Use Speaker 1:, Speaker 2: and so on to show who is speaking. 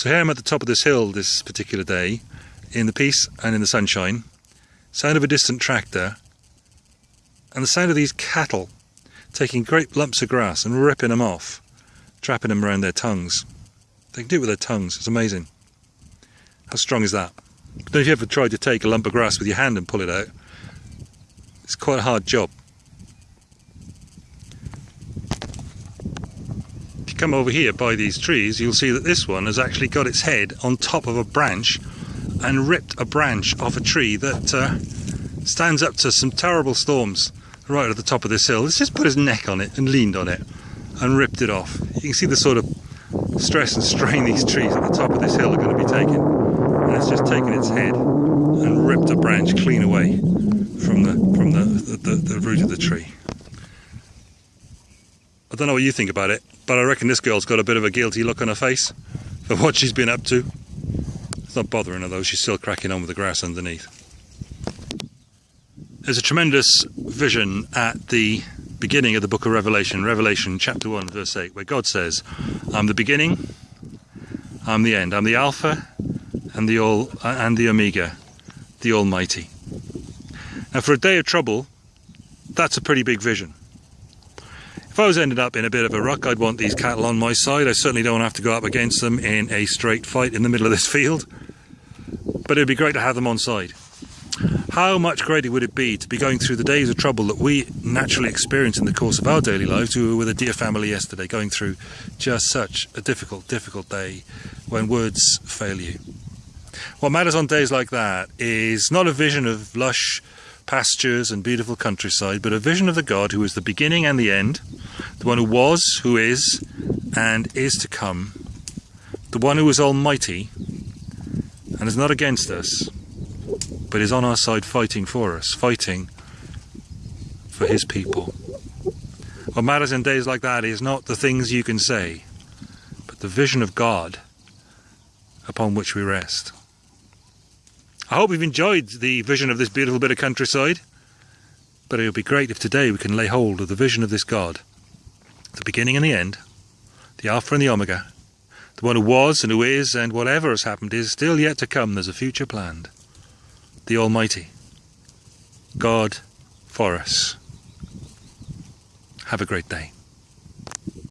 Speaker 1: So here I'm at the top of this hill this particular day, in the peace and in the sunshine. Sound of a distant tractor, and the sound of these cattle taking great lumps of grass and ripping them off, trapping them around their tongues. They can do it with their tongues, it's amazing. How strong is that? Don't know if you ever tried to take a lump of grass with your hand and pull it out. It's quite a hard job. Come over here by these trees, you'll see that this one has actually got its head on top of a branch and ripped a branch off a tree that uh, stands up to some terrible storms right at the top of this hill. It's just put his neck on it and leaned on it and ripped it off. You can see the sort of stress and strain these trees at the top of this hill are going to be taking. And it's just taken its head and ripped a branch clean away from the from the, the, the, the root of the tree. Don't know what you think about it, but I reckon this girl's got a bit of a guilty look on her face for what she's been up to. It's not bothering her though, she's still cracking on with the grass underneath. There's a tremendous vision at the beginning of the book of Revelation, Revelation chapter 1 verse 8, where God says, I'm the beginning, I'm the end, I'm the Alpha and the all and the Omega, the Almighty. Now for a day of trouble, that's a pretty big vision. If I was ended up in a bit of a ruck, I'd want these cattle on my side. I certainly don't have to go up against them in a straight fight in the middle of this field. But it'd be great to have them on side. How much greater would it be to be going through the days of trouble that we naturally experience in the course of our daily lives? We were with a dear family yesterday going through just such a difficult, difficult day when words fail you. What matters on days like that is not a vision of lush pastures and beautiful countryside, but a vision of the God who is the beginning and the end, the one who was, who is, and is to come, the one who is almighty and is not against us, but is on our side fighting for us, fighting for his people. What matters in days like that is not the things you can say, but the vision of God upon which we rest. I hope you've enjoyed the vision of this beautiful bit of countryside. But it would be great if today we can lay hold of the vision of this God, the beginning and the end, the Alpha and the Omega, the one who was and who is, and whatever has happened is still yet to come. There's a future planned. The Almighty, God for us. Have a great day.